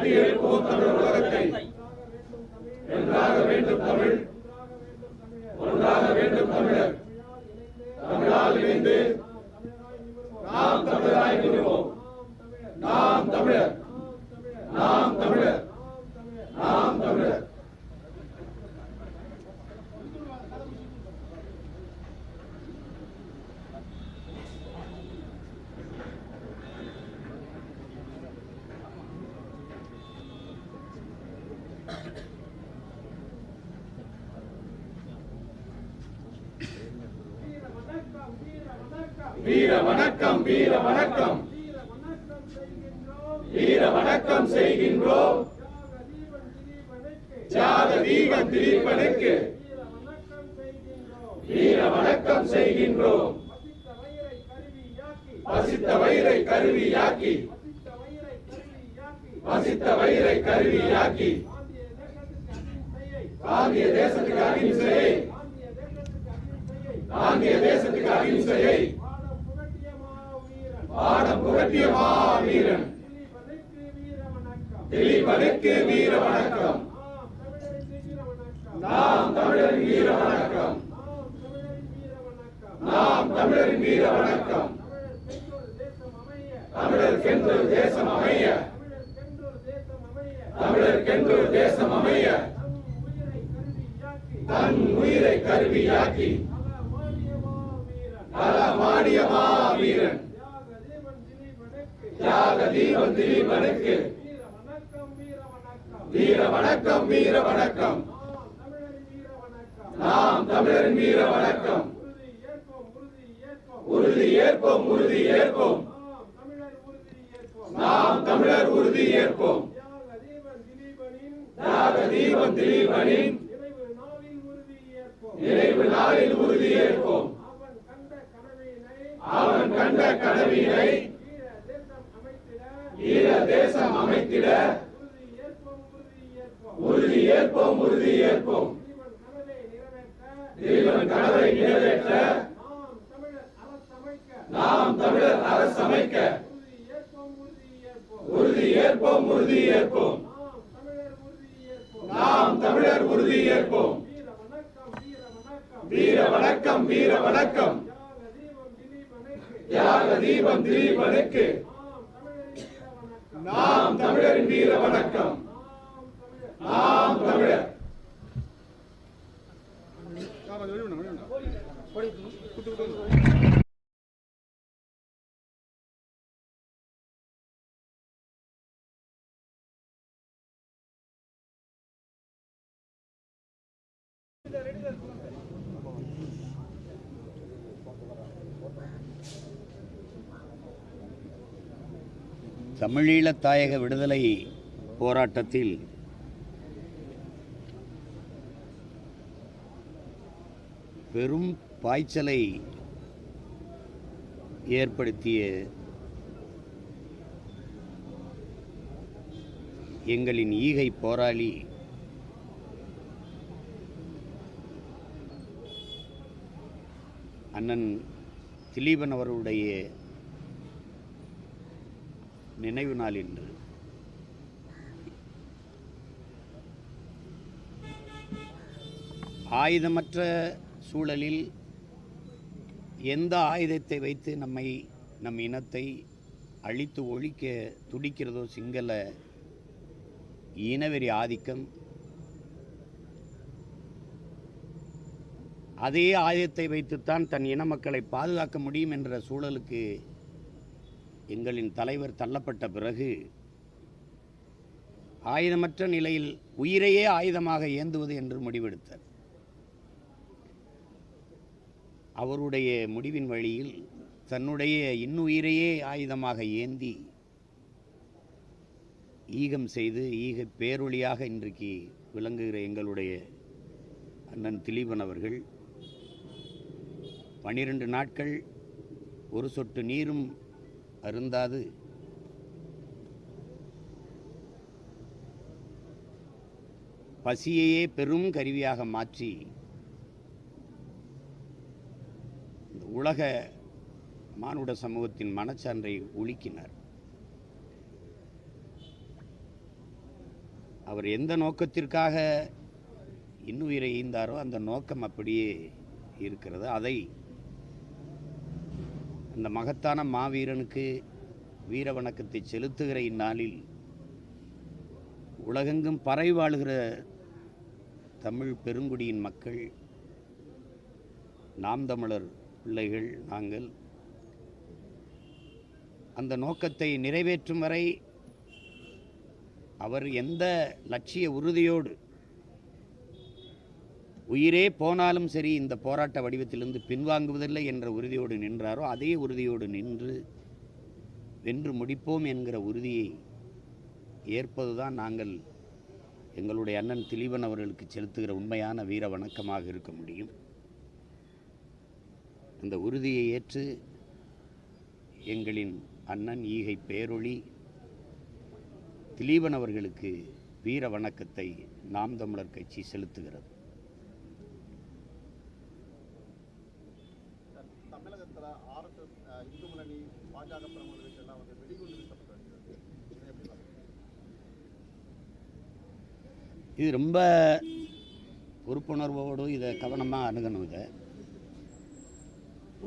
கட்டி எழுப்போம் தமிழர் உலகத்தை என்றாக வேண்டும் தமிழ் ஒன்றாக வேண்டும் தமிழர் தமிழால் இணைந்து நாம் தமிழராய் நிறுவோம் நாம் தமிழர் நாம் தமிழர் நாம் தமிழர் வீர வணக்கம் வீர வணக்கம் வீர வணக்கம் செய்கின்றோம் தியாக தீபம் திலீபனுக்கு வீர வணக்கம் செய்கின்றோம். பசித்த வயிறை கருவியாக்கி பசித்த வயிறை கருவியாக்கி காந்திய தேசத்துக்கு அகிம்சையை. காந்திய தேசத்துக்கு அகிம்சையை. பாடம் புகட்டிய மாவீரன். திலீபனுக்கு வீர வணக்கம் நாம் தமிழர் வீர வணக்கம் நாம் தமிழரின் வீர வணக்கம் தமிழருக்கென்று தேசம் அமைய. தமிழருக்கென்று தேசம் அமைய. தன் உயிரை கருவியாக்கி பல மாடிய மாவீரன் தியாக தீபம் திலீபனுக்கு வீர வணக்கம் வீர வணக்கம். நாம் தமிழரின் வீர வணக்கம். உறுதி ஏற்போம் உறுதி ஏற்போம். நாம் தமிழர் உறுதி ஏற்போம். தியாக தீபம் திலீபனின் நினைவு நாளில் உறுதி ஏற்போம். அவன் கண்ட கனவினை ஈர தேசம் அமைத்திட உறுதி ஏற்போம் உறுதி ஏற்போம். தீபன் கனவை நிறைவேற்ற நாம் தமிழர் அரசமைக்க. உறுதி ஏற்போம் உறுதி ஏற்போம். நாம் தமிழர் உறுதி ஏற்போம். வீர வணக்கம் வீர வணக்கம். தியாக தீபம் திலீபனுக்கு நாம் தமிழரின் வீர வணக்கம். நாம் தமிழர் தமிழீழத் தாயக விடுதலை போராட்டத்தில் பெரும் பாய்ச்சலை ஏற்படுத்திய எங்களின் ஈகை போராளி அண்ணன் திலீபன் அவர்களுடைய நினைவு நாள் இன்று ஆயுதமற்ற சூழலில் எந்த ஆயுதத்தை வைத்து நம்மை நம் இனத்தை அழித்து ஒழிக்க துடிக்கிறதோ சிங்கள இனவெறி ஆதிக்கம். அதே ஆயுதத்தை வைத்துத்தான் தன் இன மக்களை பாதுகாக்க முடியும் என்ற சூழலுக்கு எங்களின் தலைவர் தள்ளப்பட்ட பிறகு ஆயுதமற்ற நிலையில் உயிரையே ஆயுதமாக ஏந்துவது என்று முடிவெடுத்தார். அவருடைய முடிவின் வழியில் தன்னுடைய இன்னுயிரையே ஆயுதமாக ஏந்தி ஈகம் செய்து ஈக பேரொழியாக இன்றைக்கு விளங்குகிற எங்களுடைய அண்ணன் திலீபன் அவர்கள் பனிரெண்டு நாட்கள் ஒரு சொட்டு நீரும் அருந்தாது. பசியையே பெரும் கருவியாக மாற்றி இந்த உலக மானுட சமூகத்தின் மனச்சான்றை ஒழிக்கினார். அவர் எந்த நோக்கத்திற்காக இன்னுயிரை ஈந்தாரோ அந்த நோக்கம் அப்படியே இருக்கிறது. அதை அந்த மகத்தான மாவீரனுக்கு வீர வணக்கத்தை செலுத்துகிற இந்நாளில் உலகெங்கும் பறை வாழுகிற தமிழ் பெருங்குடியின் மக்கள் நாம் தமிழர் பிள்ளைகள் நாங்கள் அந்த நோக்கத்தை நிறைவேற்றும் வரை அவர் எந்த லட்சிய உறுதியோடு உயிரே போனாலும் சரி இந்த போராட்ட வடிவத்திலிருந்து பின்வாங்குவதில்லை என்ற உறுதியோடு நின்றாரோ அதே உறுதியோடு நின்று வென்று முடிப்போம் என்கிற உறுதியை ஏற்பதுதான் நாங்கள் எங்களுடைய அண்ணன் திலீபன் அவர்களுக்கு செலுத்துகிற உண்மையான வீர வணக்கமாக இருக்க முடியும். அந்த உறுதியை ஏற்று எங்களின் அண்ணன் ஈகை பேரொளி திலீபன் அவர்களுக்கு வீர வணக்கத்தை நாம் தமிழர் கட்சி செலுத்துகிறது தமிழகத்துல ஆர்எஸ்எஸ் இந்து முன்னணி பாஜக பிரமுகர்களுக்கு எல்லாம் வந்து வெடிகுண்டு வீசப்பட்டு வருகிறது இதை எப்படி பார்க்குறீங்க? இது ரொம்ப பொறுப்புணர்வோடு இதை கவனமாக அணுகணும் இதை.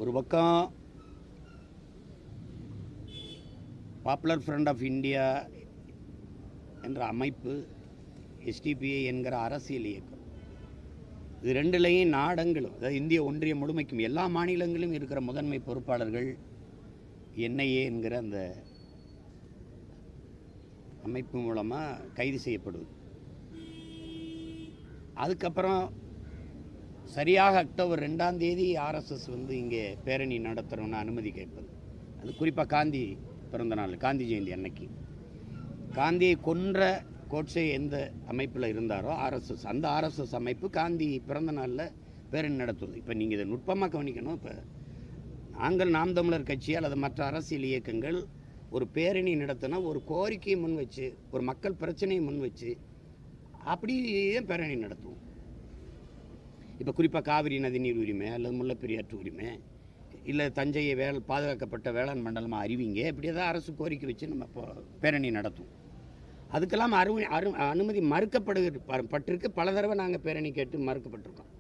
ஒரு பக்கம் பாப்புலர் ஃப்ரண்ட் ஆஃப் இந்தியா என்ற அமைப்பு எஸ்டிபிஐ என்கிற அரசியல் இயக்கம். இது ரெண்டுலேயும் நாடங்களும் அதாவது இந்திய ஒன்றியம் முழுமைக்கும் எல்லா மாநிலங்களிலும் இருக்கிற முதன்மை பொறுப்பாளர்கள் என்ஐஏ என்கிற அந்த அமைப்பு மூலமாக கைது செய்யப்படுவது. அதுக்கப்புறம் சரியாக அக்டோபர் ரெண்டாம் தேதி ஆர்எஸ்எஸ் வந்து இங்கே பேரணி நடத்துகிறோன்னு அனுமதி கேட்பது. அது குறிப்பாக காந்தி பிறந்த நாள் காந்தி ஜெயந்தி அன்னைக்கு. காந்தியை கொன்ற கோட்சே எந்த அமைப்பில் இருந்தாரோ ஆர்எஸ்எஸ் அந்த ஆர்எஸ்எஸ் அமைப்பு காந்தி பிறந்த நாளில் பேரணி நடத்துவது இப்போ நீங்கள் இதை நுட்பமாக கவனிக்கணும். இப்போ நாங்கள் நாம் தமிழர் கட்சி அல்லது மற்ற அரசியல் இயக்கங்கள் ஒரு பேரணி நடத்தினா ஒரு கோரிக்கையை முன் வச்சு ஒரு மக்கள் பிரச்சனையை முன் வச்சு அப்படியே பேரணி நடத்துவோம். இப்போ குறிப்பாக காவிரி நதிநீர் உரிமை அல்லது முல்லைப்பெரியாற்று உரிமை இல்லை தஞ்சையை வேள் பாதுகாக்கப்பட்ட வேளாண் மண்டலமாக அறிவிங்க இப்படி ஏதாவது அரசு கோரிக்கை வச்சு நம்ம பேரணி நடத்துவோம். அதுக்கெல்லாம் அரு அரு அனுமதி மறுக்கப்படுகிற பட்டிருக்கு பல தடவை நாங்கள் பேரணி கேட்டு மறுக்கப்பட்டிருக்கோம்.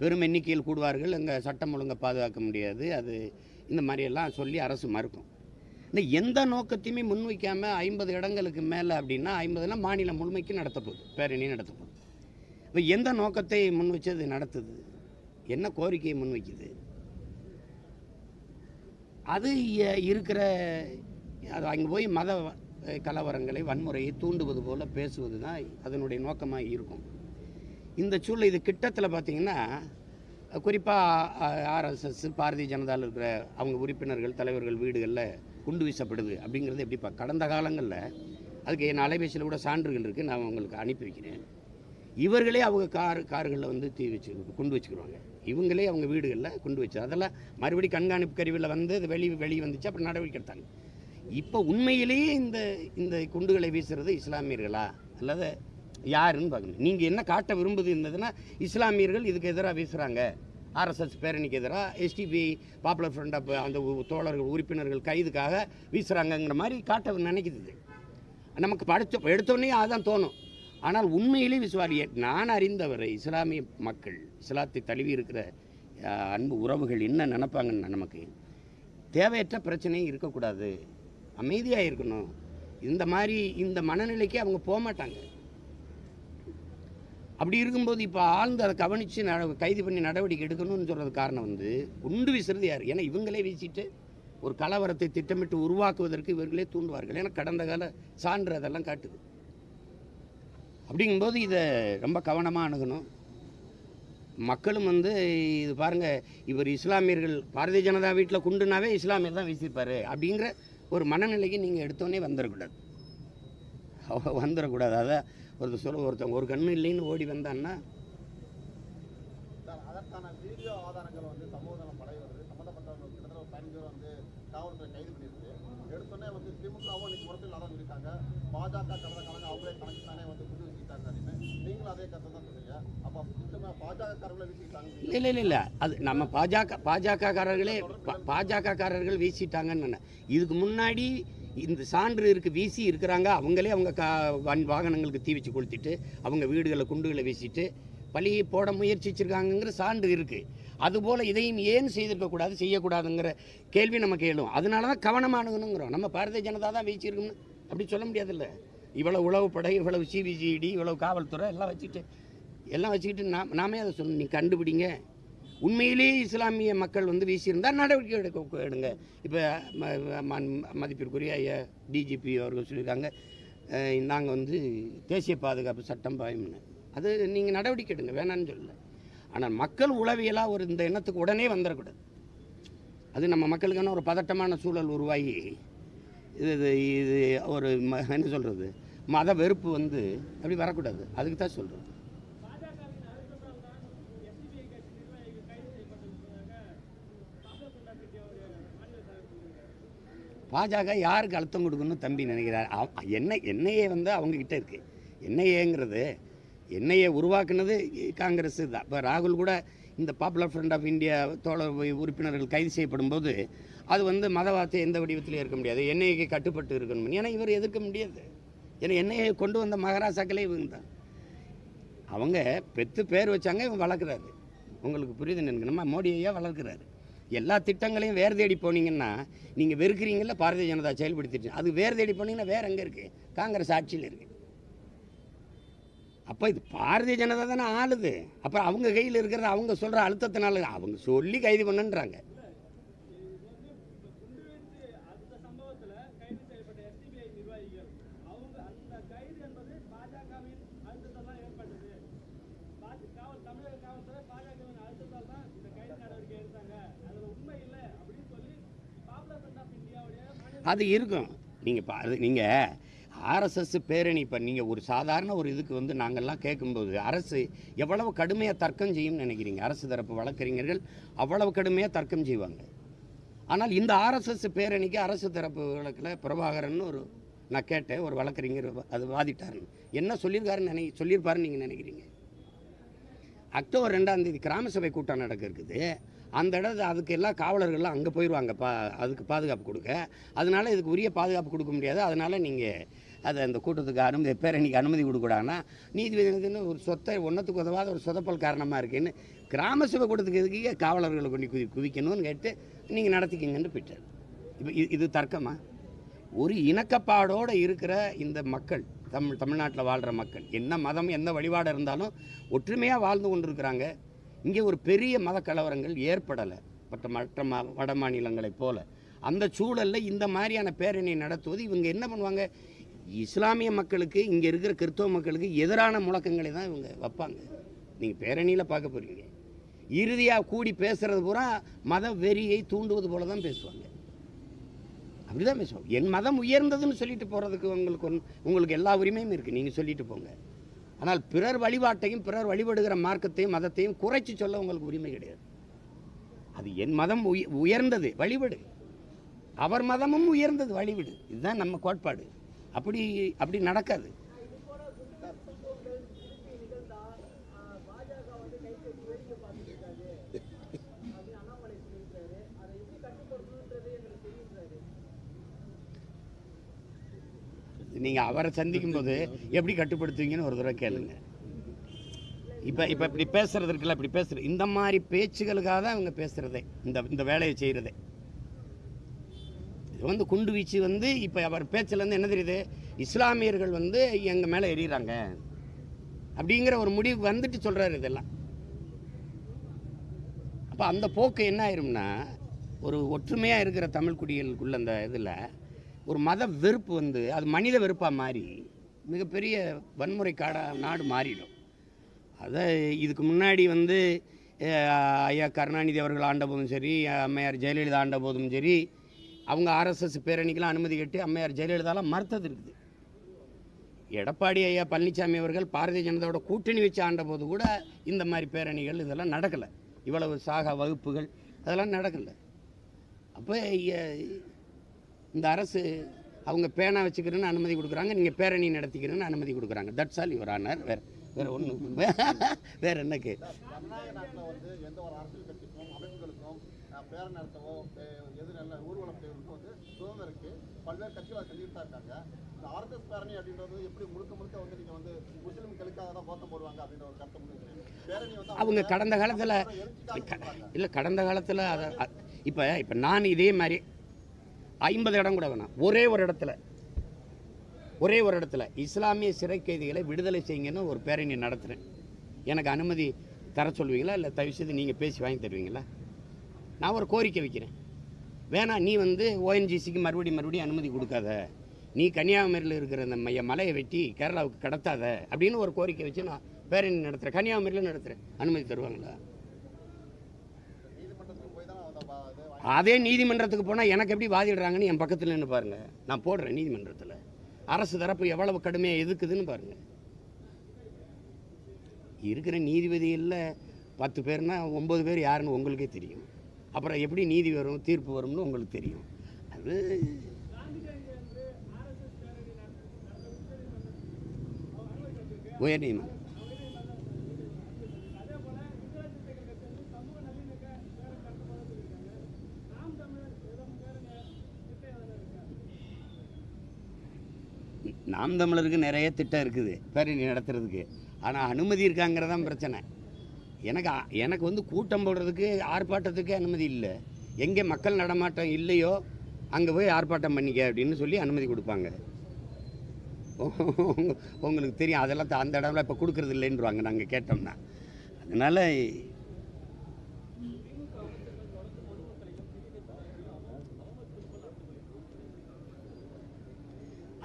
பெரும் எண்ணிக்கையில் கூடுவார்கள். அங்கே சட்டம் ஒழுங்கை பாதுகாக்க முடியாது. அது இந்த மாதிரியெல்லாம் சொல்லி அரசு மறுக்கும். இந்த எந்த நோக்கத்தையுமே முன்வைக்காமல் ஐம்பது இடங்களுக்கு மேலே அப்படின்னா ஐம்பதுனா மாநிலம் முழுமைக்கு நடத்தப்போகுது பேரணி நடத்தப்போகுது இப்போ எந்த நோக்கத்தை முன் வச்சு அது நடத்துது? என்ன கோரிக்கையை முன்வைக்குது? அது இருக்கிற அது அங்கே போய் மத கலவரங்களை வன்முறையை தூண்டுவது போல் பேசுவது தான் அதனுடைய நோக்கமாக இருக்கும். இந்த சூழல் இது கிட்டத்தில் பார்த்தீங்கன்னா குறிப்பாக ஆர்எஸ்எஸ் பாரதிய ஜனதாவில் இருக்கிற அவங்க உறுப்பினர்கள் தலைவர்கள் வீடுகளில் குண்டு வீசப்படுது அப்படிங்கிறது எப்படிப்பா கடந்த காலங்களில் அதுக்கு என் அலைபேசியில் கூட சான்றுகள் இருக்குது நான் உங்களுக்கு அனுப்பி வைக்கிறேன். இவர்களே அவங்க கார் கார்களில் வந்து தீ வச்சு குண்டு வச்சுக்கிடுவாங்க இவங்களே அவங்க வீடுகளில் குண்டு வச்சு அதெல்லாம் மறுபடி கண்காணிப்பு கருவியில் வந்து அது வெளி வெளியே வந்துச்சு அப்புறம் நடவடிக்கை எடுத்தாங்க. இப்போ உண்மையிலேயே இந்த இந்த குண்டுகளை வீசுறது இஸ்லாமியர்களா? அல்லது யாருன்னு பார்க்கணும். நீங்கள் என்ன காட்ட விரும்புது இருந்ததுன்னா இஸ்லாமியர்கள் இதுக்கு எதிராக வீசுகிறாங்க ஆர்எஸ்எஸ் பேரணிக்கு எதிராக எஸ்டிபி பாப்புலர் ஃப்ரண்ட் ஆஃப் அந்த உ- தோழர்கள் உறுப்பினர்கள் கைதுக்காக வீசுகிறாங்கங்கிற மாதிரி காட்ட நினைக்குது நமக்கு படித்த எடுத்தோடனே அதான் தோணும். ஆனால் உண்மையிலே விசுவாரிய நான் அறிந்தவரை இஸ்லாமிய மக்கள் இஸ்லாத்தை தழுவி இருக்கிற அன்பு உறவுகள் என்ன நினைப்பாங்கன்னு நமக்கு தேவையற்ற பிரச்சனையும் இருக்கக்கூடாது. அமைதியாக இருக்கணும். இந்த மாதிரி இந்த மனநிலைக்கு அவங்க போக மாட்டாங்க அப்படி இருக்கும்போது இப்போ ஆழ்ந்து அதை கவனித்து நட கைது பண்ணி நடவடிக்கை எடுக்கணும்னு சொல்கிறது காரணம் வந்து குண்டு வீசுறது யார் ஏன்னா இவங்களே வீசிட்டு ஒரு கலவரத்தை திட்டமிட்டு உருவாக்குவதற்கு இவர்களே தூண்டுவார்கள். ஏன்னா கடந்த கால சான்று அதெல்லாம் காட்டுது. அப்படிங்கும்போது இதை ரொம்ப கவனமாக அணுகணும். மக்களும் வந்து இது பாருங்க இவர் இஸ்லாமியர்கள் பாரதிய ஜனதா வீட்டில் குண்டுனாவே இஸ்லாமியர் தான் வீசியிருப்பார் அப்படிங்கிற ஒரு மனநிலைக்கு நீங்கள் எடுத்தோன்னே வந்துடக்கூடாது வந்துடக்கூடாது அதான் ஒருத்தர் சொல்ல ஒருத்தன் ஒரு கண்ணு இல்லைன்னு ஓடி வந்தான்னா அதற்கான வீடியோ ஆதாரங்கள் வந்து சமூக படை வருது. சம்மந்தப்பட்டவங்க கிட்டத்தட்ட ஒரு பதினஞ்சு பேர் வந்து காவல்துறை கைது பண்ணியிருக்கு. எடுத்தோடனே வந்து திமுகவும் இன்னைக்கு முரத்தில் தான் இருக்காங்க. பாஜக கடந்த காலங்க அவங்களே கணக்கு தானே வந்து குண்டு வீசிட்டாங்க அப்படின்னு நீங்களும் அதே கருத்தை தான் அப்போ இந்த பாஜக காரங்களை வீசிட்டாங்க இல்லை இல்லை அது நம்ம பாஜக பாஜகக்காரர்களே பாஜகக்காரர்கள் வீசிட்டாங்கன்னு நினை- இதுக்கு முன்னாடி இந்த சான்று இருக்கு வீசி இருக்கிறாங்க. அவங்களே அவங்க கா வன் வாகனங்களுக்கு தீ வச்சு கொளுத்திட்டு அவங்க வீடுகளை குண்டுகளை வீசிட்டு பழியை போட முயற்சிச்சிருக்காங்கங்கிற சான்று இருக்குது அதுபோல் இதையும் ஏன் செய்திருக்கக்கூடாது செய்யக்கூடாதுங்கிற கேள்வி நமக்கு எழும் அதனால தான் கவனமானுங்கிறோம் நம்ம பாரதிய ஜனதா தான் வீச்சிருக்கோம்னு அப்படி சொல்ல முடியாதுல்ல. இவ்வளோ உளவு படை இவ்வளவு சிபிசிடி இவ்வளவு காவல்துறை எல்லாம் வச்சுட்டு எல்லாம் வச்சுக்கிட்டு நாம் நாமே அதை சொல்லணும். நீ கண்டுபிடிங்க. உண்மையிலேயே இஸ்லாமிய மக்கள் வந்து வீசியிருந்தால் நடவடிக்கை எடுக்க எடுங்க. இப்போ மதிப்பிற்குரிய ஐயா டிஜிபி அவர்கள் சொல்லியிருக்காங்க. நாங்கள் வந்து தேசிய பாதுகாப்பு சட்டம் பாயம்னு அது நீங்கள் நடவடிக்கை எடுங்க. வேணான்னு சொல்லலை. ஆனால் மக்கள் உளவியலாக ஒரு இந்த எண்ணத்துக்கு உடனே வந்துடக்கூடாது அது நம்ம மக்களுக்கான ஒரு பதட்டமான சூழல் உருவாகி இது இது இது ஒரு ம என்ன சொல்கிறது மத வெறுப்பு வந்து அப்படி வரக்கூடாது. அதுக்கு தான் சொல்கிறோம் பாஜக யாருக்கு அழுத்தம் கொடுக்கணும்னு தம்பி நினைக்கிறார்? என்ன என்ஐஏ வந்து அவங்கக்கிட்ட இருக்குது என்ஐஏங்கிறது என்ஐஏ உருவாக்குனது காங்கிரஸ் தான். இப்போ ராகுல் கூட இந்த பாப்புலர் ஃப்ரண்ட் ஆஃப் இந்தியா தோழர் உறுப்பினர்கள் கைது செய்யப்படும் போது அது வந்து மதவாதத்தை எந்த வடிவத்திலையும் இருக்க முடியாது. என்ஐஏக்கு கட்டுப்பட்டு இருக்கணும் ஏன்னா இவர் எதிர்க்க முடியாது. ஏன்னா என்ஐஏ கொண்டு வந்த மகாராசாக்களே இவங்க தான். அவங்க பெத்து பேர் வச்சாங்க இவங்க வளர்க்குறாரு. உங்களுக்கு புரியுது நினைக்கணுமா நம்ம மோடி ஐயா வளர்க்குறாரு. எல்லா திட்டங்களையும் வேறு தேடி போனீங்கன்னா நீங்கள் வெறுக்கிறீங்கள பாரதிய ஜனதா செயல்படுத்திட்டு. அது வேறு தேடி போனீங்கன்னா வேறு எங்கே இருக்குது காங்கிரஸ் ஆட்சியில் இருக்குது அப்போ இது பாரதிய ஜனதா தானே ஆளுது. அப்புறம் அவங்க கையில் இருக்கிறத அவங்க சொல்கிற அழுத்தத்தினால அவங்க சொல்லி கைது பண்ணுன்றாங்க. அது இருக்கும். நீங்கள் பா அது நீங்கள் ஆர்எஸ்எஸ் பேரணி இப்போ நீங்கள் ஒரு சாதாரண ஒரு இதுக்கு வந்து நாங்கள்லாம் கேட்கும்போது அரசு எவ்வளவு கடுமையாக தர்க்கம் செய்யும்னு நினைக்கிறீங்க? அரசு தரப்பு வழக்கறிஞர்கள் அவ்வளவு கடுமையாக தர்க்கம் செய்வாங்க. ஆனால் இந்த ஆர்எஸ்எஸ் பேரணிக்கு அரசு தரப்பு வழக்கில் பிரபாகரன் ஒரு நான் கேட்டேன் ஒரு வழக்கறிஞர் அது வாதிட்டாருன்னு. என்ன சொல்லியிருக்காருன்னு நினை சொல்லியிருப்பாருன்னு நீங்கள் நினைக்கிறீங்க? அக்டோபர் ரெண்டாம் தேதி கிராம சபை கூட்டம் நடக்க இருக்குது அந்த இடத்து அதுக்கு எல்லா காவலர்கள்லாம் அங்கே போயிடுவாங்க பா அதுக்கு பாதுகாப்பு கொடுக்க. அதனால் இதுக்கு உரிய பாதுகாப்பு கொடுக்க முடியாது. அதனால் நீங்கள் அதை அந்த கூட்டத்துக்கு அனுமதி பேரணிக்கு அனுமதி கொடுக்கூடாதுன்னா நீதிபதினு ஒரு சொத்தை ஒன்றத்துக்கு உதவாத ஒரு சொதப்பல் காரணமாக இருக்குன்னு கிராம சபை கூட்டத்துக்கு எதுக்கு காவலர்களை கொண்டு குதி குவிக்கணும்னு கேட்டு நீங்கள் நடத்திக்கிங்கன்னு போயிட்டார் இப்போ இது இது தர்க்கமா? ஒரு இணக்கப்பாடோடு இருக்கிற இந்த மக்கள் தமிழ் தமிழ்நாட்டில் வாழ்கிற மக்கள் என்ன மதம் எந்த வழிபாடு இருந்தாலும் ஒற்றுமையாக வாழ்ந்து கொண்டிருக்கிறாங்க. இங்கே ஒரு பெரிய மத கலவரங்கள் ஏற்படலை மற்ற மற்ற ம வட மாநிலங்களைப் போல. அந்த சூழலில் இந்த மாதிரியான பேரணி நடத்துவது இவங்க என்ன பண்ணுவாங்க? இஸ்லாமிய மக்களுக்கு இங்கே இருக்கிற கிறிஸ்தவ மக்களுக்கு எதிரான முழக்கங்களை தான் இவங்க வைப்பாங்க. நீங்கள் பேரணியில் பார்க்க போகிறீங்க இறுதியாக கூடி பேசுகிறது பூரா மத வெறியை தூண்டுவது போல தான் பேசுவாங்க. அப்படி தான் பேசுவாங்க. என் மதம் உயர்ந்ததுன்னு சொல்லிட்டு போகிறதுக்கு உங்களுக்கு ஒன்- உங்களுக்கு எல்லா உரிமையும் இருக்குது நீங்கள் சொல்லிட்டு போங்க. ஆனால் பிறர் வழிபாட்டையும் பிறர் வழிபடுகிற மார்க்கத்தையும் மதத்தையும் குறைச்சி சொல்ல உங்களுக்கு உரிமை கிடையாது. அது என் மதம் உயர்ந்தது வழிபடு. அவர் மதமும் உயர்ந்தது வழிவிடு. இதுதான் நம்ம கோட்பாடு. அப்படி அப்படி நடக்காது. நீங்கள் அவரை சந்திக்கும் போது எப்படி கட்டுப்படுத்துவீங்கன்னு ஒரு தடவை கேளுங்க. இப்போ இப்போ இப்படி பேசுகிறது இருக்குல்ல இப்படி பேசுகிற இந்த மாதிரி பேச்சுகளுக்காக தான் இவங்க பேசுகிறதே இந்த இந்த வேலையை செய்கிறதே இது வந்து குண்டு வீச்சு வந்து இப்போ அவர் பேச்சிலேருந்து என்ன தெரியுது? இஸ்லாமியர்கள் வந்து எங்கள் மேலே எறிகிறாங்க அப்படிங்கிற ஒரு முடிவு வந்துட்டு சொல்கிறாரு இதெல்லாம். அப்போ அந்த போக்கு என்ன ஆயிரும்னா ஒரு ஒற்றுமையாக இருக்கிற தமிழ் குடிகளுக்குள்ள அந்த இதில் ஒரு மத வெறுப்பு வந்து அது மனித வெறுப்பாக மாறி மிகப்பெரிய வன்முறை காடாக நாடு மாறிடும். அதை இதுக்கு முன்னாடி வந்து ஐயா கருணாநிதி அவர்கள் ஆண்ட போதும் சரி அம்மையார் ஜெயலலிதா ஆண்ட போதும் சரி அவங்க ஆர்எஸ்எஸ் பேரணிக்கெல்லாம் அனுமதி கேட்டு அம்மையார் ஜெயலலிதாலாம் மறுத்தது இருக்குது. எடப்பாடி ஐயா பழனிசாமி அவர்கள் பாரதிய ஜனதாவோட கூட்டணி வச்சு ஆண்ட போது கூட இந்த மாதிரி பேரணிகள் இதெல்லாம் நடக்கலை. இவ்வளவு சாகா வகுப்புகள் அதெல்லாம் நடக்கலை. அப்போ இந்த அரசு அவங்க பேனா வச்சுக்கிறேன்னு அனுமதி கொடுக்குறாங்க நீங்கள் பேரணி நடத்திக்கிறேன்னு அனுமதி கொடுக்குறாங்க. தட்ஸ் ஆல் யுவர் ஆனர் வேறு வேறு ஒன்றும் வேறு என்னக்கு? ஜனநாயக வந்து எந்த ஒரு அரசியல் கட்சிக்கும் அமைப்புகளுக்கும் அஹ், பேரணி நடத்தவோ எது நல்ல ஊர்வலம் செய்வதற்கும் வந்து சுதந்திரம் இருக்கு பல்வேறு கட்சிகள் அதை செஞ்சுட்டு இருக்காங்க இந்த ஆர்எஸ்எஸ் பேரணி அப்படின்றது எப்படி முழுக்க முழுக்க வந்து நீங்க வந்து முஸ்லீம்களுக்காக தான் கோத்தம் போடுவாங்க அப்படின்ற ஒரு கருத்தை முன்வைக்கிறீங்க அவங்க கடந்த காலத்தில் இல்லை கடந்த காலத்தில் அதை இப்போ இப்போ நான் இதே மாதிரி ஐம்பது இடம் கூட வேணாம். ஒரே ஒரு இடத்துல. ஒரே ஒரு இடத்துல. இஸ்லாமிய சிறை கைதிகளை விடுதலை செய்யுங்கன்னு ஒரு பேரணி நடத்துகிறேன் எனக்கு அனுமதி தர சொல்லுவீங்களா இல்லை தயவு செய்து நீங்கள் பேசி வாங்கி தருவீங்களா? நான் ஒரு கோரிக்கை வைக்கிறேன். வேணாம் நீ வந்து ஓஎன்ஜிசிக்கு மறுபடியும் மறுபடியும் அனுமதி கொடுக்காத. நீ கன்னியாகுமரியில் இருக்கிற அந்த மைய மலையை வெட்டி கேரளாவுக்கு கடத்தாத அப்படின்னு ஒரு கோரிக்கை வச்சு நான் பேரணி நடத்துகிறேன் கன்னியாகுமரியில் நடத்துகிறேன் அனுமதி தருவாங்களா நீதிமன்றத்துக்கு போய் தான் அதை பா- இது வாங்கி- அதே நீதிமன்றத்துக்கு போனால் எனக்கு எப்படி வாதிடுறாங்கன்னு என் பக்கத்தில் நின்று பாருங்கள் நான் போடுறேன் நீதிமன்றத்தில். அரசு தரப்பு எவ்வளவு கடுமையாக எதுக்குதுன்னு பாருங்கள் இருக்கிற நீதிபதிகளில் பத்து பேர்னா ஒம்பது பேர் யாருன்னு உங்களுக்கே தெரியும். அப்புறம் எப்படி நீதி வரும் தீர்ப்பு வரும்னு உங்களுக்கு தெரியும். அது உயர்நீதிமன்றம். நாம் தமிழருக்கு நிறைய திட்டம் இருக்குது பேரணி நடத்துறதுக்கு. ஆனால் அனுமதி இருக்காங்கிறதான் பிரச்சனை. எனக்கு எனக்கு வந்து கூட்டம் போடுறதுக்கு ஆர்ப்பாட்டத்துக்கு அனுமதி இல்லை. எங்கே மக்கள் நடமாட்டம் இல்லையோ அங்கே போய் ஆர்ப்பாட்டம் பண்ணிக்க அப்படின்னு சொல்லி அனுமதி கொடுப்பாங்க. உங்களுக்கு தெரியும் அதெல்லாம் த- அந்த இடம்லாம் இப்போ கொடுக்குறது இல்லைன்றாங்க நாங்கள் கேட்டோம்னா. அதனால்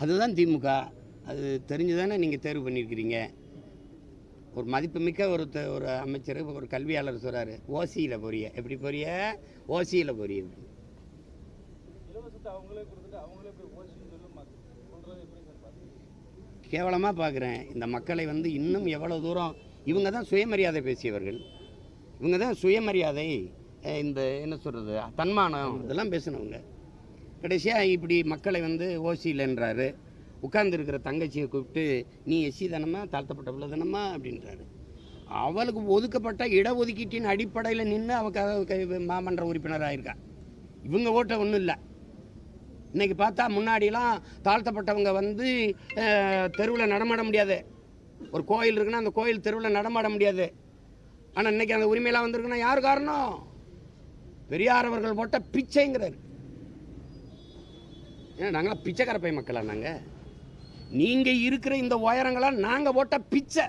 அதுதான் திமுக. அது தெரிஞ்சு தானே நீங்கள் தேர்வு பண்ணியிருக்கிறீங்க. ஒரு மதிப்புமிக்க ஒரு ஒரு அமைச்சர் ஒரு கல்வியாளர் சொல்கிறாரு ஓசியில் போறிய. எப்படி போறிய? ஓசியில் பார்த்து கேவலமாக பார்க்குறேன். இந்த மக்களை வந்து இன்னும் எவ்வளோ தூரம் இவங்க தான் சுயமரியாதை பேசியவர்கள். இவங்க தான் சுயமரியாதை இந்த என்ன சொல்கிறது தன்மானம் இதெல்லாம் பேசினவங்க. கடைசியாக இப்படி மக்களை வந்து ஓசியில்ன்றாரு உட்கார்ந்துருக்கிற தங்கச்சியை கூப்பிட்டு நீ எஸ்சி தானம்மா? தாழ்த்தப்பட்ட பிள்ளை தானம்மா? அப்படின்றாரு. அவளுக்கு ஒதுக்கப்பட்ட இடஒதுக்கீட்டின் அடிப்படையில் நின்று அவ மாமன்ற உறுப்பினராக இருக்கா இவங்க ஓட்ட ஒன்றும் இல்லை. இன்றைக்கி பார்த்தா முன்னாடிலாம் தாழ்த்தப்பட்டவங்க வந்து தெருவில் நடமாட முடியாது. ஒரு கோயில் இருக்குன்னா அந்த கோயில் தெருவில் நடமாட முடியாது. ஆனால் இன்னைக்கு அந்த உரிமையெல்லாம் வந்திருக்குன்னா யார் காரணம்? பெரியார் அவர்கள் போட்ட பிச்சைங்கிறார். ஏன்னா நாங்களாம் பிச்சைக்கார பை மக்களா நாங்கள் நீங்கள் இருக்கிற இந்த உயரங்களாம் நாங்கள் போட்ட பிச்சை.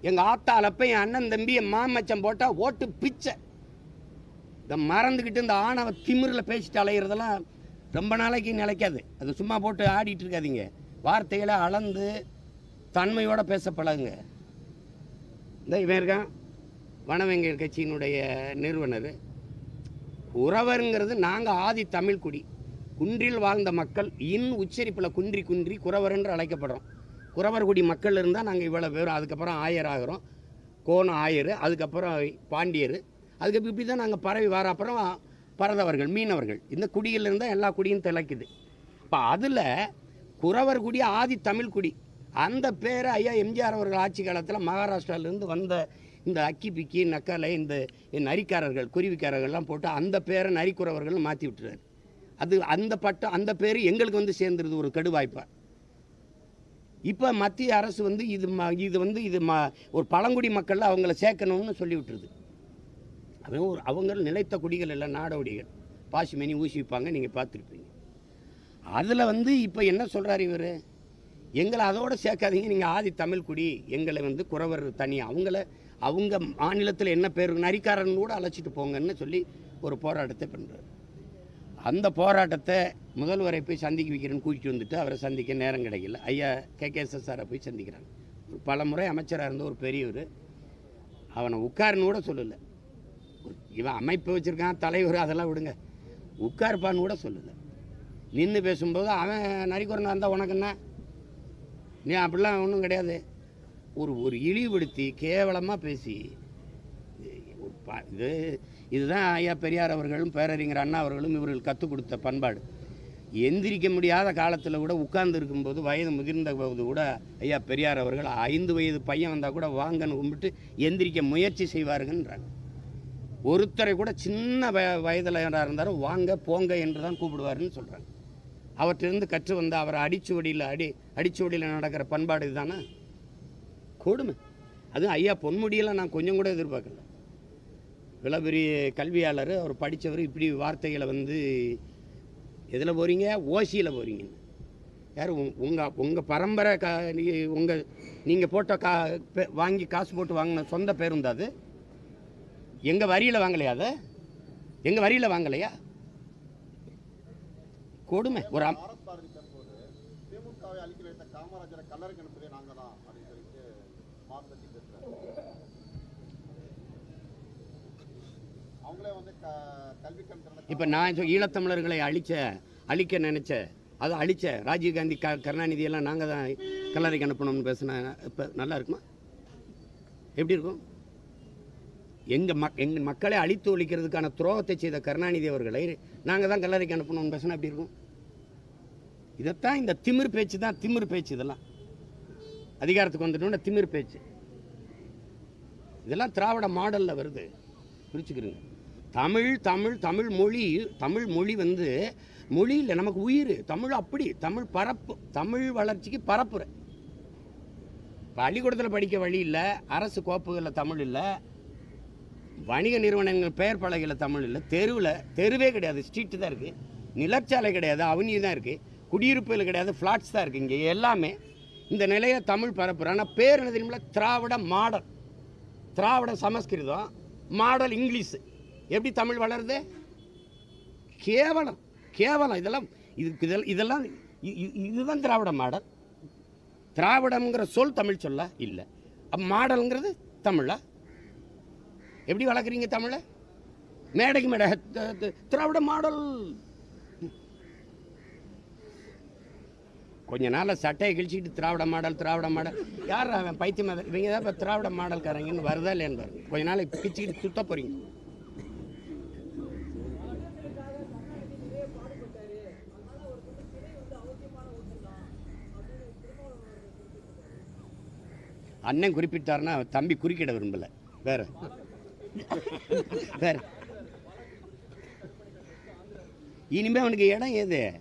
எங்கள் ஆத்தா அலப்ப என் அண்ணன் தம்பி என் மாமச்சம் போட்டால் ஓட்டு பிச்சை. இந்த மறந்துக்கிட்டு இந்த ஆணவ திமிரில் பேசிட்டு அலையிறதெல்லாம் ரொம்ப நாளைக்கு நிலைக்காது. அது சும்மா போட்டு ஆடிட்டு இருக்காதீங்க. வார்த்தைகளை அளந்து தன்மையோடு பேச பழகுங்க. இந்த இவன் இருக்கான். வனவெங்கல் கட்சியினுடைய நிறுவனர். உறவருங்கிறது நாங்கள் ஆதி தமிழ் குடி. குன்றில் வாழ்ந்த மக்கள் இன் உச்சரிப்பில் குன்றி குன்றி குறவர் என்று அழைக்கப்படுறோம். குறவர்குடி மக்கள் இருந்தால் நாங்கள் இவ்வளோ பேரும் அதுக்கப்புறம் ஆயர் ஆகிறோம். கோணம் ஆயர் அதுக்கப்புறம் பாண்டியர். அதுக்கு இப்படி தான் நாங்கள் பரவி வர அப்புறம் பரதவர்கள் மீனவர்கள். இந்த குடியில் இருந்தால் எல்லா குடியும் திளைக்குது. இப்போ அதில் குறவர் குடி ஆதி தமிழ் குடி. அந்த பேரை ஐயா எம்ஜிஆர் அவர்கள் ஆட்சி காலத்தில் மகாராஷ்டிராவிலேருந்து வந்த இந்த அக்கி பிக்கி நக்கலை இந்த நரிக்காரர்கள் குருவிக்காரர்கள்லாம் போட்டு அந்த பேரை நரிக்குறவர்கள் மாற்றி விட்டுறாரு. அது அந்த பட்டம் அந்த பேர் எங்களுக்கு வந்து சேர்ந்துருது ஒரு கெடுவாய்ப்பா. இப்போ மத்திய அரசு வந்து இது ம இது வந்து இது ம ஒரு பழங்குடி மக்களில் அவங்கள சேர்க்கணும்னு சொல்லி விட்டுருது. அவன் ஒரு அவங்க நிலைத்த குடிகள் இல்லை நாடோடிகள். பாசிமணி ஊசி வைப்பாங்க நீங்கள் பார்த்துருப்பீங்க. அதில் வந்து இப்போ என்ன சொல்கிறார் இவர்? எங்களை அதோட சேர்க்காதீங்க நீங்கள் ஆதி தமிழ் குடி. எங்களை வந்து குறவர் தனி. அவங்கள அவங்க மாநிலத்தில் என்ன பேர் நரிக்காரன் கூட அழைச்சிட்டு போங்கன்னு சொல்லி ஒரு போராட்டத்தை பண்ணுறாரு அந்த போராட்டத்தை முதல்வரை போய் சந்திக்க வைக்கிறேன்னு கூட்டிட்டு வந்துட்டு அவரை சந்திக்க நேரம் கிடைக்கல. ஐயா கே. சாரை போய் சந்திக்கிறாங்க. ஒரு பல முறை அமைச்சராக இருந்த ஒரு பெரியவர் அவனை உட்காருன்னு கூட சொல்லலை. இவன் அமைப்பு வச்சுருக்கான் தலைவர் அதெல்லாம் விடுங்க. உட்காருப்பான்னு கூட சொல்லலை. நின்று பேசும்போது அவன் நரிக்குறனா இருந்தால் உனக்குன்னா நீ அப்படிலாம் ஒன்றும் கிடையாது. ஒரு ஒரு இழிவுபடுத்தி கேவலமாக பேசி இது இதுதான் ஐயா பெரியார் அவர்களும் பேரறிஞர் அண்ணா அவர்களும் இவர்கள் கற்றுக் கொடுத்த பண்பாடு. எந்திரிக்க முடியாத காலத்தில் கூட உட்கார்ந்து இருக்கும்போது வயது முதிர்ந்த போது கூட ஐயா பெரியார் அவர்கள் ஐந்து வயது பையன் வந்தால் கூட வாங்கன்னு கும்பிட்டு எந்திரிக்க முயற்சி செய்வாருங்கன்றாங்க. ஒருத்தரை கூட சின்ன வய வயதில் யாராக இருந்தாலும் வாங்க போங்க என்று தான் கூப்பிடுவாருன்னு சொல்கிறாங்க அவற்றிலிருந்து கற்று வந்த அவரை அடிச்சுவடியில் அடி அடிச்சுவடியில் நடக்கிற பண்பாடு இதுதானே? கொடுமை. அதுவும் ஐயா பொன்முடியெல்லாம் நான் கொஞ்சம் கூட எதிர்பார்க்கல. இவ்வளோ கல்வியாளர் அவர் படித்தவர் இப்படி வார்த்தைகளை வந்து எதில் போகிறீங்க ஓசியில் போகிறீங்க யார் உங்கள் உங்கள் பரம்பரை கா உங்கள் நீங்கள் போட்ட கா பே- வாங்கி காசு போட்டு வாங்கின சொந்த பேருந்து அது? எங்கள் வரியில் வாங்கலையா அதை? எங்கள் வரியில் வாங்கலையா? கொடுமை. ஒரு காமராஜரை கல்லறைக்கு அனுப்புதே நாங்கள் தான் அப்படின்னு சொல்லிட்டு மார்த்தட்டி அவங்களே வந்து கல்வி இப்போ நான் ஈழத்தமிழர்களை அழிச்ச அழிக்க நினைச்ச அதை அழிச்ச ராஜீவ்காந்தி க கருணாநிதி எல்லாம் நாங்கள் தான் கல்லறைக்கு அனுப்பணும்னு பேசினா இப்போ நல்லா இருக்குமா? எப்படி இருக்கும்? எங்கள் மக் எங்கள் மக்களை அழித்து ஒழிக்கிறதுக்கான துரோகத்தை செய்த கருணாநிதி அவர்களை நாங்கள் தான் கல்லறைக்கு அனுப்பணும்னு பேசினா எப்படி இருக்கும்? இதைத்தான் இந்த திமிர் பேச்சு தான் திமிர் பேச்சு இதெல்லாம். அதிகாரத்துக்கு வந்துட்டோம்னா திமிர் பேச்சு. இதெல்லாம் திராவிட மாடலில் வருது. புரிச்சுக்கிறீங்க தமிழ் தமிழ் தமிழ் மொழி தமிழ் மொழி வந்து மொழி இல்லை நமக்கு உயிர். தமிழ் அப்படி தமிழ் பரப்பு தமிழ் வளர்ச்சிக்கு பரப்புரை. பள்ளிக்கூடத்தில் படிக்க வழி இல்லை அரசு கோப்புகளில் தமிழ் இல்லை வணிக நிறுவனங்கள் பெயர் பலகையில் தமிழ் இல்லை தெருவில் தெருவே கிடையாது ஸ்ட்ரீட்டு தான் இருக்குது நிலச்சாலை கிடையாது அவனி தான் இருக்குது குடியிருப்புகள் கிடையாது ஃப்ளாட்ஸ் தான் இருக்குது இங்கே எல்லாமே இந்த நிலையை தமிழ் பரப்புகிறேன் ஆனால் பேர் என்ன தெரியுமில்ல? Dravida model. Dravida Sanskrit model English. எப்படி தமிழ் வளருது? கேவலம் கேவலம். இதெல்லாம் இது இதெல்லாம் இதெல்லாம் இதுதான் திராவிட மாடல். திராவிடம்ங்கிற சொல் தமிழ் சொல்ல இல்லை. மாடலுங்கிறது தமிழா? எப்படி வளர்க்குறீங்க தமிழை? மேடைக்கு மேடை. திராவிட மாடல். கொஞ்ச நாளில் சட்டையை கிழிச்சிக்கிட்டு திராவிட மாடல் திராவிட மாடல். யார் அவன் பைத்தியம் இவங்க தான் இப்போ திராவிட மாடல்காரங்கன்னு வருதா இல்லைன்னு பாருங்க. கொஞ்ச நாளைக்கு கிழிச்சிக்கிட்டு சுத்த போகிறீங்க அண்ணன் குறிப்பிட்டாருன்னா தம்பி குறுக்கிட விரும்பல. வேற. வேற. இனிமே அவனுக்கு இடம் ஏது?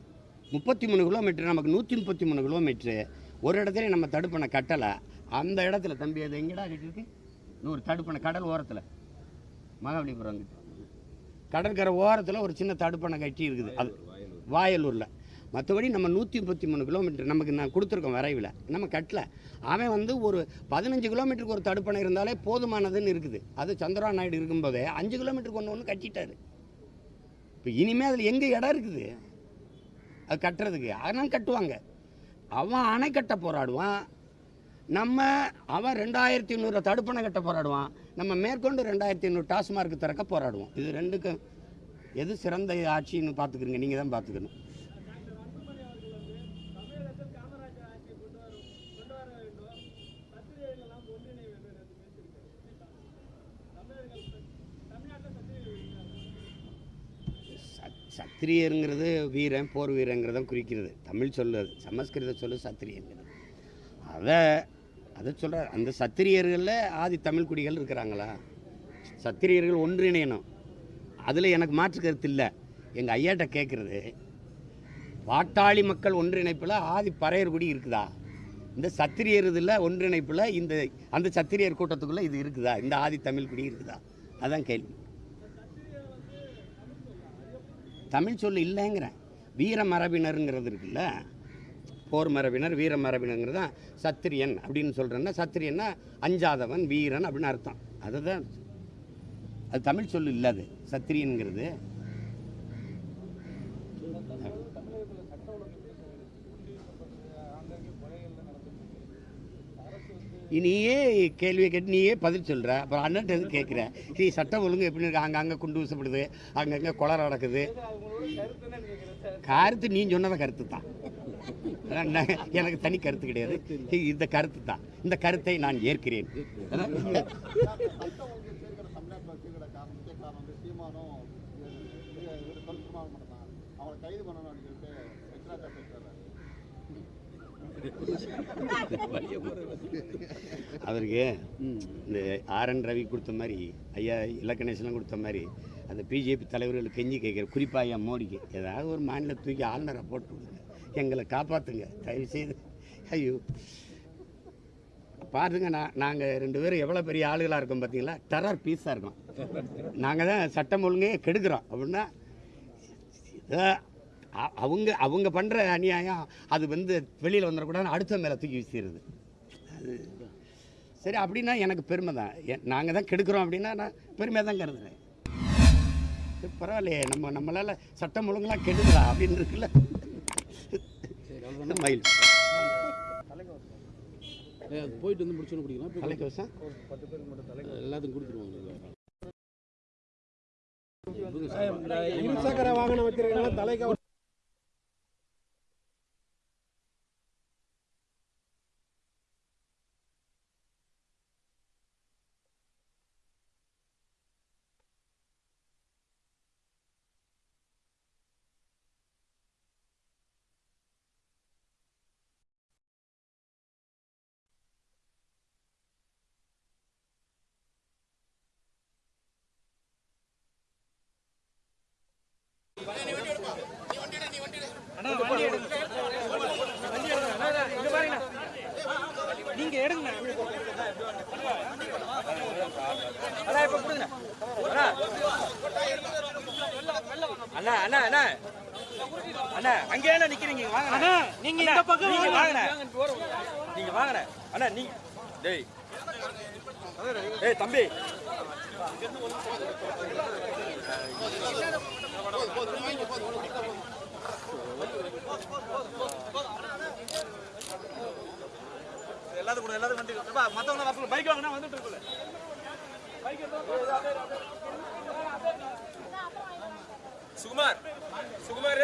முப்பத்தி மூணு கிலோமீட்டர் நமக்கு நூற்றி முப்பத்தி மூணு கிலோமீட்ரு ஒரு இடத்துல நம்ம தடுப்பணை கட்டலை. அந்த இடத்துல தம்பி அது எங்கடா கட்டிருக்கு நூறு தடுப்பணை கடல் ஓரத்தில். மகாபலிபுரம் கடற்கரை ஓரத்தில் ஒரு சின்ன தடுப்பணை கட்டி இருக்குது. அது வாயலூரில். மற்றபடி நம்ம நூற்றி முப்பத்தி மூணு கிலோமீட்டர் நமக்கு நான் கொடுத்துருக்கோம் வரைவில். நம்ம கட்டல அவன் வந்து ஒரு பதினஞ்சு கிலோமீட்டருக்கு ஒரு தடுப்பணை இருந்தாலே போதுமானதுன்னு இருக்குது. அது சந்திரா நாயுடு இருக்கும்போதே அஞ்சு கிலோமீட்டருக்கு ஒன்று ஒன்று கட்டிட்டாரு. இப்போ இனிமேல் அதில் எங்கே இடம் இருக்குது? அது கட்டுறதுக்கு. அதனால் கட்டுவாங்க. அவன் அணை கட்ட போராடுவான். நம்ம அவன் ரெண்டாயிரத்தி ஐநூறு தடுப்பணை கட்ட போராடுவான். நம்ம மேற்கொண்டு ரெண்டாயிரத்தி ஐநூறு டாஸ்மார்க் திறக்க போராடுவோம். இது ரெண்டுக்கும் எது சிறந்த ஆட்சின்னு பார்த்துக்கிறீங்க? நீங்கள் தான் பார்த்துக்கணும் தமிழகத்தில் காமராஜர் ஆட்சியை கொண்டு வர கொண்டு வர வேண்டும் சத்திரியர்களெல்லாம் ஒன்றிணை வேண்டும் என்று பேசியிருக்காரு தமிழர்கள் தமிழ்நாட்டில் சத்திரியர்கள் இருக்கிறாங்க சத் சத்திரியருங்கிறது வீரன் போர் வீரங்கிறதும் குறிக்கிறது. தமிழ் சொல்லு அது சமஸ்கிருத சொல்லு சத்திரியங்கிறது. அதை அதை சொல்கிற அந்த சத்திரியர்களில் ஆதி தமிழ் குடிகள் இருக்கிறாங்களா? சத்திரியர்கள் ஒன்றிணையணும். அதில் எனக்கு மாற்று கருத்து இல்லை. எங்கள் ஐயாட்ட கேட்குறது பாட்டாளி மக்கள் ஒன்றிணைப்பில் ஆதி பறையர் குடி இருக்குதா? இந்த சத்திரியர் இதில் ஒன்றிணைப்பில் இந்த அந்த சத்திரியர் கூட்டத்துக்குள்ளே இது இருக்குதா? இந்த ஆதி தமிழ் குடி இருக்குதா? அதான் கேள்வி. தமிழ் சொல்லு இல்லைங்கிறேன். வீர மரபினருங்கிறது இருக்குல்ல? போர் மரபினர் வீர மரபினருங்கிறது தான் சத்திரியன் அப்படின்னு சொல்கிறேன்னா சத்திரியன்னா அஞ்சாதவன் வீரன் அப்படின்னு அர்த்தம். அதுதான் அது தமிழ் சொல்லு இல்லை அது சத்திரியன்கிறது தமிழகத்தில் சட்ட ஒழுங்கு எப்படி சார் இருக்கு? குடியிருக்கப்பட்டு ஆங்காங்கே கொலைகள்லாம் நடந்துட்டு இருக்கு அரசு வந்து நீயே கேள்வியை கேட்டு நீயே பதில் சொல்கிற அப்புறம் அண்ணன்ட்ட எதுவும் கேட்குற நீ சட்டம் ஒழுங்கு எப்படி இருக்கு? அங்கங்கே குண்டு ஊசப்படுது அங்கங்கே கொலை நடக்குது. கருத்து நீ சொன்னத கருத்து தான். எனக்கு தனி கருத்து கிடையாது. இந்த கருத்து தான். இந்த கருத்தை நான் ஏற்கிறேன் சட்டம் ஒழுங்கு சீர்கேடு தமிழ்நாட்டில் சீர்கேட காரணம் முக்கிய காரணம் வந்து சீமானும் தொல் திருமாவளவன் மட்டும் தான் அவங்களை கைது பண்ணணும் அப்படின்னு சொல்லிட்டு எச்ராஜா பேசுறாரு அவருக்கு இந்த ஆர்என் ரவி கொடுத்த மாதிரி ஐயா இலக்கணேசன்லாம் கொடுத்த மாதிரி அந்த பிஜேபி தலைவர்கள் கெஞ்சி கேட்குற குறிப்பாக ஐயா மோடிக்கு ஏதாவது ஒரு மாநில தூக்கி ஆளுநரை போட்டு விடுங்க. எங்களை காப்பாற்றுங்க தயவு செய்து ஐயோ. பாருங்க நான் நாங்கள் ரெண்டு பேரும் எவ்வளோ பெரிய ஆளுகளாக இருக்கோம் பார்த்தீங்களா டெரர் பீஸாக இருக்கோம். நாங்கள் தான் சட்டம் ஒழுங்கே கெடுக்கிறோம். அப்படின்னா அவங்க அவங்க பண்ணுற அநியாயம் அது வந்து வெளியில் வந்துடக்கூடாதுன்னு அடுத்த மேலே தூக்கி வீசிடுது. அது சரி அப்படின்னா எனக்கு பெருமை தான். நாங்கள் தான் கெடுக்கிறோம் அப்படின்னா நான் பெருமையாக தான் கருதுறேன். சரி, பரவாயில்லையே நம்ம நம்மளால் சட்டம் ஒழுங்கெல்லாம் கெடுதலா அப்படின்னு இருக்குல்ல. மயில்? போயிட்டு வந்து முடிச்சோன்னு குடிக்கலாம். தலைக்கவசம்? எல்லாத்துக்கும் கொடுத்துருவாங்க. இருசக்கர வாகனம் வச்சிருக்கனால தலைக்கு நீங்க எடுங்க அண்ணா இப்ப கொடுங்க அண்ணா அண்ணா அண்ணா அண்ணா அண்ணா அங்கே என்ன நிக்கிறீங்க வாங்க அண்ணா நீங்க இந்த பக்கம் நீங்க வாங்க. வாங்கண்ணே நீங்க வாங்கண்ணே அண்ணா நீ டேய் ஏய் தம்பி எல்லாத்துக்கும் கொடு, எல்லாத்துக்கும் வண்டி கொடு. மத்தவங்க வர சொல்லு பைக் வாங்கினா வந்துட்டு இருக்குல்ல. சுகுமார் சுகுமார்.